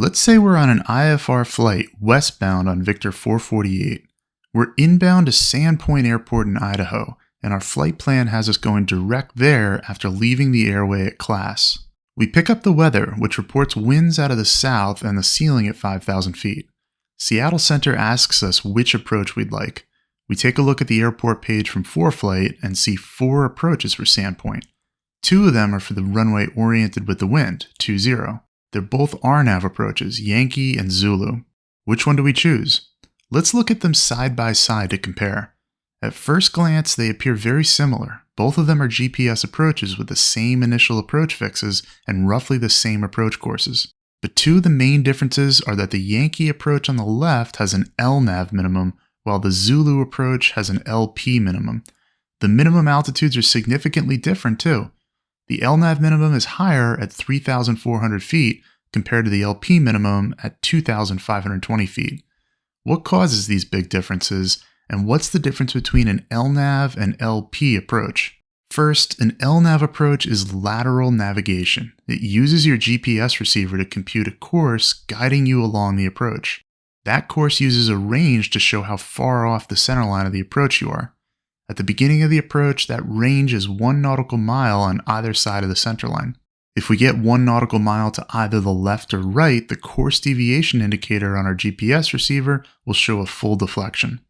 Let's say we're on an IFR flight westbound on Victor 448. We're inbound to Sandpoint Airport in Idaho, and our flight plan has us going direct there after leaving the airway at class. We pick up the weather, which reports winds out of the south and the ceiling at 5,000 feet. Seattle Center asks us which approach we'd like. We take a look at the airport page from ForeFlight and see four approaches for Sandpoint. Two of them are for the runway oriented with the wind, 20. They're both RNAV approaches, Yankee and Zulu. Which one do we choose? Let's look at them side by side to compare. At first glance, they appear very similar. Both of them are GPS approaches with the same initial approach fixes and roughly the same approach courses. But two of the main differences are that the Yankee approach on the left has an LNAV minimum, while the Zulu approach has an LP minimum. The minimum altitudes are significantly different too. The LNAV minimum is higher at 3,400 feet compared to the LP minimum at 2,520 feet. What causes these big differences, and what's the difference between an LNAV and LP approach? First, an LNAV approach is lateral navigation. It uses your GPS receiver to compute a course guiding you along the approach. That course uses a range to show how far off the center line of the approach you are. At the beginning of the approach, that range is one nautical mile on either side of the center line. If we get one nautical mile to either the left or right, the course deviation indicator on our GPS receiver will show a full deflection.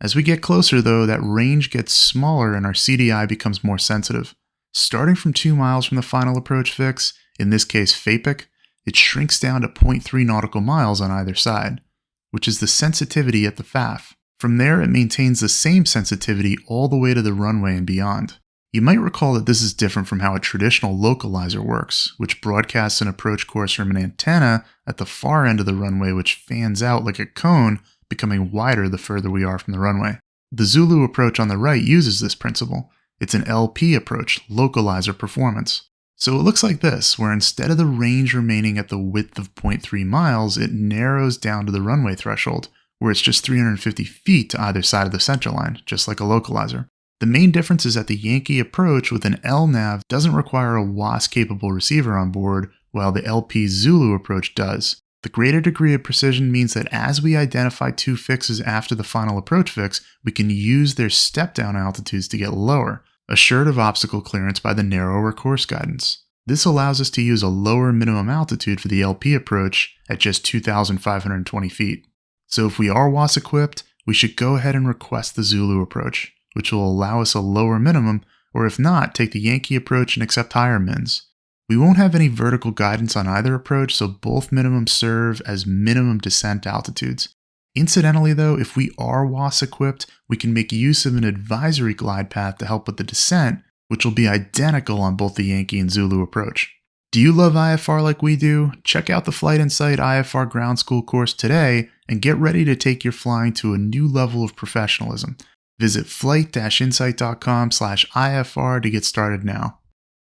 As we get closer though, that range gets smaller and our CDI becomes more sensitive. Starting from 2 miles from the final approach fix, in this case FAPIC, it shrinks down to 0.3 nautical miles on either side, which is the sensitivity at the FAF. From there, it maintains the same sensitivity all the way to the runway and beyond. You might recall that this is different from how a traditional localizer works, which broadcasts an approach course from an antenna at the far end of the runway which fans out like a cone, becoming wider the further we are from the runway. The Zulu approach on the right uses this principle. It's an LP approach, localizer performance. So it looks like this, where instead of the range remaining at the width of 0.3 miles, it narrows down to the runway threshold, where it's just 350 feet to either side of the center line, just like a localizer. The main difference is that the Yankee approach with an LNAV doesn't require a WAAS capable receiver on board, while the LP Zulu approach does. The greater degree of precision means that as we identify two fixes after the final approach fix, we can use their step down altitudes to get lower, assured of obstacle clearance by the narrower course guidance. This allows us to use a lower minimum altitude for the LP approach at just 2,520 feet. So if we are WAAS equipped, we should go ahead and request the Zulu approach, which will allow us a lower minimum, or if not, take the Yankee approach and accept higher mins. We won't have any vertical guidance on either approach, so both minimums serve as minimum descent altitudes. Incidentally though, if we are WAAS equipped, we can make use of an advisory glide path to help with the descent, which will be identical on both the Yankee and Zulu approach. Do you love IFR like we do? Check out the Flight Insight IFR Ground School course today and get ready to take your flying to a new level of professionalism. Visit flight-insight.com/ifr to get started now.